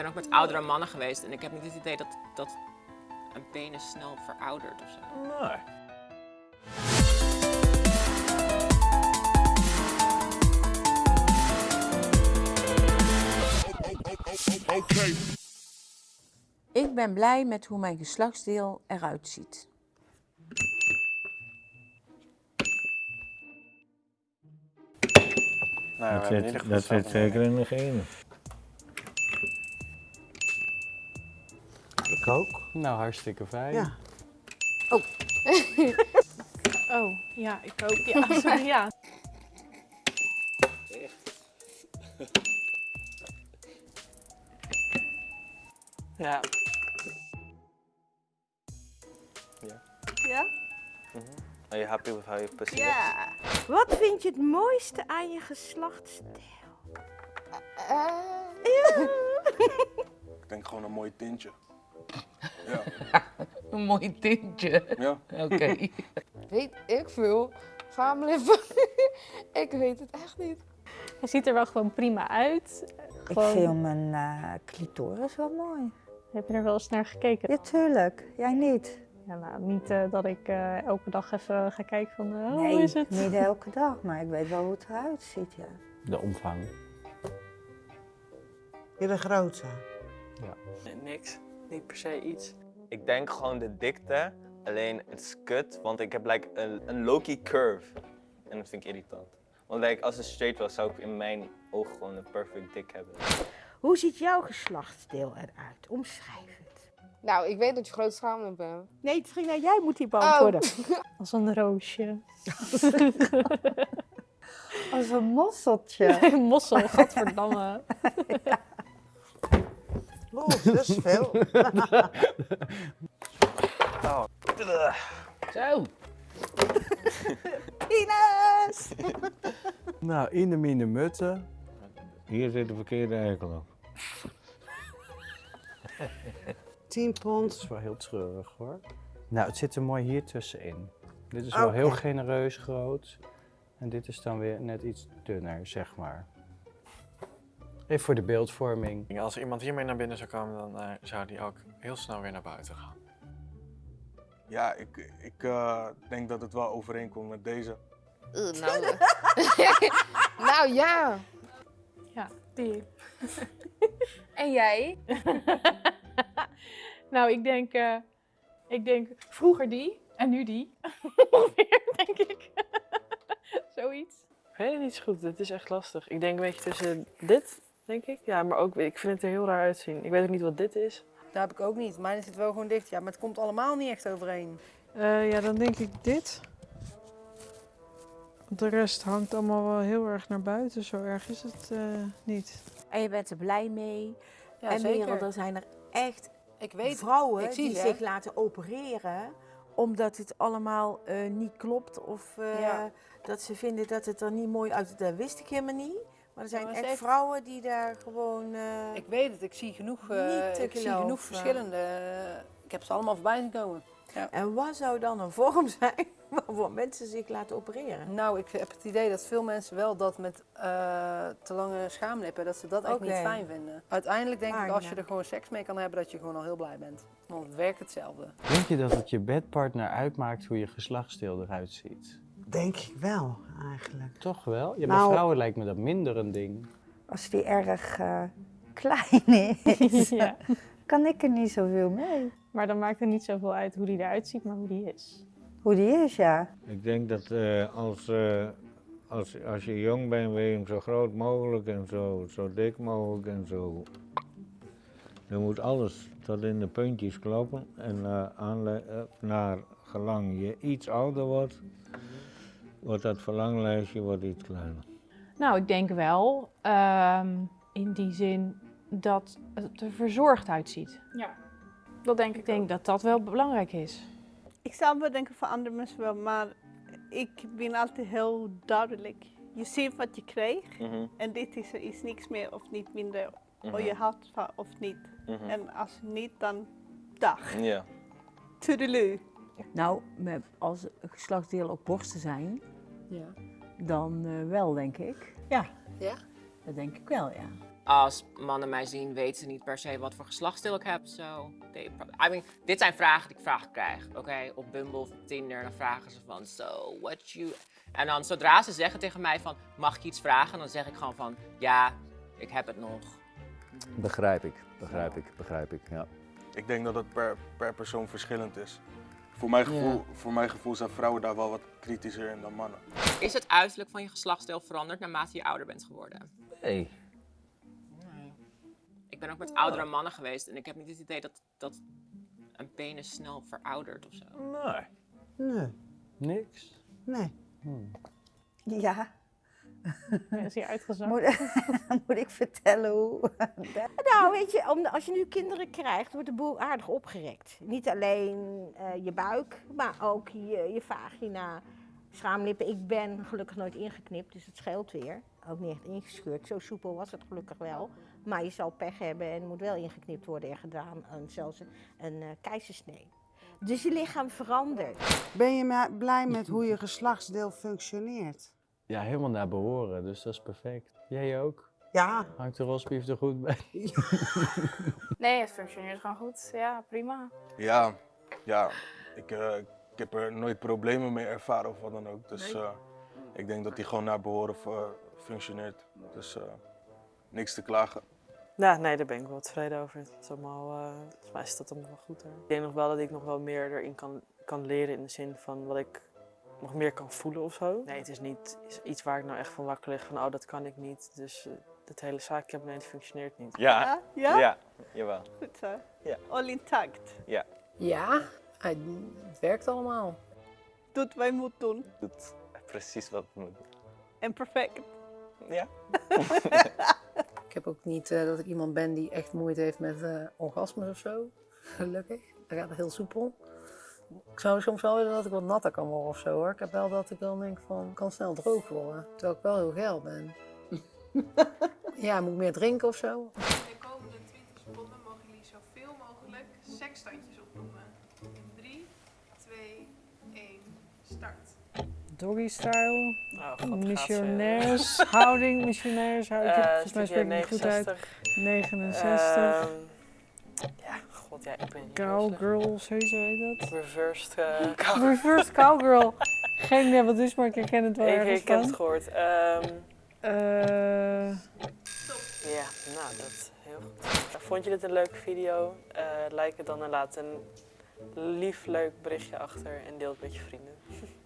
ben ook met oudere mannen geweest en ik heb niet het idee dat, dat een penis snel veroudert of zo. Nee. Ik ben blij met hoe mijn geslachtsdeel eruit ziet. Nou, Dat zit, dat zit zeker in de genen. Ik ook. Nou, hartstikke fijn. Ja. Oh, ja, ik ook. Ja, sorry, ja. Ja. Ja? Are you happy with how you Ja. Wat vind je het mooiste aan je geslachtsdeel? Ik denk gewoon een mooi tintje. Ja. Een mooi tintje. ja. Oké. Weet ik veel. Schaamlippen. ik weet het echt niet. Hij ziet er wel gewoon prima uit. Ik vind mijn eh, clitoris wel mooi. Heb je er wel eens naar gekeken? Ja, tuurlijk. Jij niet? Ja, nou, niet eh, dat ik eh, elke dag even ga kijken van nee, hoe is het? niet elke dag, maar ik weet wel hoe het eruit ziet, ja. De omvang. Hele grote. Nee, niks. Niet per se iets. Ik denk gewoon de dikte. Alleen het is kut, want ik heb like, een, een low-key curve. En dat vind ik irritant. Want like, als het straight was, zou ik in mijn ogen gewoon een perfect dik hebben. Hoe ziet jouw geslachtsdeel eruit? Omschrijf het. Nou, ik weet dat je grote schaamlippen hebt. Nee, Trina, jij moet die beantwoorden. Als een roosje. Als een mosseltje. Een mossel, godverdamme. Oh, dat is veel. Zo. Ines! Nou, in de mine mutten. Hier zit de verkeerde eikel op. 10 Dat pond. is wel heel treurig hoor. Nou, het zit er mooi hier tussenin. Dit is wel heel genereus groot. En dit is dan weer net iets dunner, zeg maar. Even voor de beeldvorming. Als iemand hiermee naar binnen zou komen, dan eh, zou die ook heel snel weer naar buiten gaan. Ja, ik, ik eh, denk dat het wel overeenkomt met deze. Uh, nou, nou ja. Ja, die. En jij? Nou, ik denk, eh, ik denk vroeger die en nu die. Ongeveer, denk ik. Zoiets. Ik weet het niet zo goed. Het is echt lastig. Ik denk een beetje tussen dit, denk ik. Ja, maar ook, ik vind het er heel raar uitzien. Ik weet ook niet wat dit is. Dat heb ik ook niet. Mijn zit wel gewoon dicht. Ja, maar het komt allemaal niet echt overeen. Eh, ja, dan denk ik dit. De rest hangt allemaal wel heel erg naar buiten. Zo erg is het eh, niet. En je bent er blij mee. Ja, en zeker. Merel, er zijn er echt Ik weet vrouwen ik zie die het, zich laten opereren omdat het allemaal eh, niet klopt of eh, Ja. dat ze vinden dat het er niet mooi uitziet. Dat wist ik helemaal niet. Maar er zijn echt echt- vrouwen die daar gewoon... eh, Ik weet het. Ik zie genoeg, eh, ik zie genoeg verschillende. Ik heb ze allemaal voorbij zien komen. En wat zou dan een vorm zijn waarvoor mensen zich laten opereren? Nou, ik heb het idee dat veel mensen wel dat met eh, te lange schaamlippen, dat ze dat echt niet fijn vinden. Uiteindelijk denk ik, als je er gewoon seks mee kan hebben, dat je gewoon al heel blij bent. Want het werkt hetzelfde. Denk je dat het je bedpartner uitmaakt hoe je geslachtsdeel eruit ziet? Denk ik wel, eigenlijk. Toch wel? Ja, bij Nou- vrouwen lijkt me dat minder een ding. Als die erg eh, klein is, ja. kan ik er niet zoveel mee. Maar dan maakt het niet zoveel uit hoe die eruit ziet, maar hoe die is. Hoe die is, ja. Ik denk dat eh, als, eh, als, als je jong bent, wil je hem zo groot mogelijk en zo, zo dik mogelijk en zo. Dan moet alles tot in de puntjes kloppen. En aanle- naar gelang je iets ouder wordt, wordt dat verlanglijstje wordt iets kleiner. Nou, ik denk wel ehm, in die zin dat het er verzorgd uitziet. Ja, dat denk Ik denk dat dat wel belangrijk is. Ik zou wel denken voor andere mensen wel, maar ik ben altijd heel duidelijk. Je ziet wat je krijgt Mhm, en dit is er is niks meer of niet minder. mhm, Of je houdt van of niet. mhm. En als niet, dan dag. Ja. Toedeloe. Nou, met, als geslachtsdelen ook borsten zijn, Ja. dan eh, wel, denk ik. Ja. Ja? Dat denk ik wel, ja. als mannen mij zien, weten ze niet per se wat voor geslachtsdeel ik heb. So, they I mean, dit zijn vragen die ik vragen krijg. Oké, op Bumble of Tinder, dan vragen ze van, so, what you... En dan zodra ze zeggen tegen mij van, mag ik iets vragen? Dan zeg ik gewoon van, ja, ik heb het nog. Begrijp ik, begrijp ik, begrijp ik, ja. Ik denk dat het per, per persoon verschillend is. Voor mijn, gevoel, Ja. voor mijn gevoel zijn vrouwen daar wel wat kritischer in dan mannen. Is het uiterlijk van je geslachtsdeel veranderd naarmate je ouder bent geworden? Nee. Ik ben ook met oudere mannen geweest en ik heb niet het idee dat, dat een penis snel veroudert of zo. Nee. Nee. Niks? Nee. Ja. Is hier uitgezakt. Moet, moet ik vertellen hoe? nou, weet je, om, als je nu kinderen krijgt, wordt de boel aardig opgerekt. Niet alleen eh, je buik, maar ook je, je vagina, schaamlippen. Ik ben gelukkig nooit ingeknipt, dus het scheelt weer. Ook niet echt ingescheurd. Zo soepel was het gelukkig wel. Maar je zal pech hebben en moet wel ingeknipt worden en gedaan. En zelfs een, een eh, keizersnee. Dus je lichaam verandert. Ben je blij met hoe je geslachtsdeel functioneert? Ja, helemaal naar behoren, dus dat is perfect. Jij ook? Ja. Hangt de rosbief er goed bij? Nee, het functioneert gewoon goed. Ja, prima. Ja, ja ik, eh, ik heb er nooit problemen mee ervaren of wat dan ook. Dus Nee? eh, ik denk dat die gewoon naar behoren eh, functioneert. Dus eh, niks te klagen. Ja, nee, daar ben ik wel tevreden over. Het is allemaal, eh, volgens mij is dat allemaal wel goed. Hoor. Ik denk nog wel dat ik nog wel meer erin kan, kan leren in de zin van wat ik nog meer kan voelen of zo. Nee, het is niet iets waar ik nou echt van wakker lig van oh, dat kan ik niet. Dus uh, het hele zaakje functioneert niet. Ja. Ja? Ja, jawel. Goed zo. Ja. All intact. Ja. Ja, het werkt allemaal. Doet wat je moet doen. Doet precies wat het moet. En perfect. Ja. Ik heb ook niet eh, dat ik iemand ben die echt moeite heeft met eh orgasmes of zo. Gelukkig. Dat gaat heel soepel. Ik zou soms wel willen dat ik wat natter kan worden of zo hoor. Ik heb wel dat ik dan denk van, ik kan snel droog worden. Terwijl ik wel heel geil ben. ja, moet ik meer drinken of zo? De komende 20 seconden mogen jullie zoveel mogelijk seksstandjes opnoemen. In 3, 2, 1, start. Doggy style, Oh, missionairs, houding, missionairs, houding. Eh, volgens mij spreek ik het goed uit. 69. Ehm, ja, god, ja, ik ben niet Cowgirl, sowieso heet dat. Reversed uh, cow- Reversed cowgirl. Geen idee wat het is, maar ik herken het wel Ik, ergens ik heb het gehoord. Eh, ja, nou, dat heel goed. Nou, Vond je dit een leuke video? Eh like het dan en laat een lief, leuk berichtje achter en deel het met je vrienden.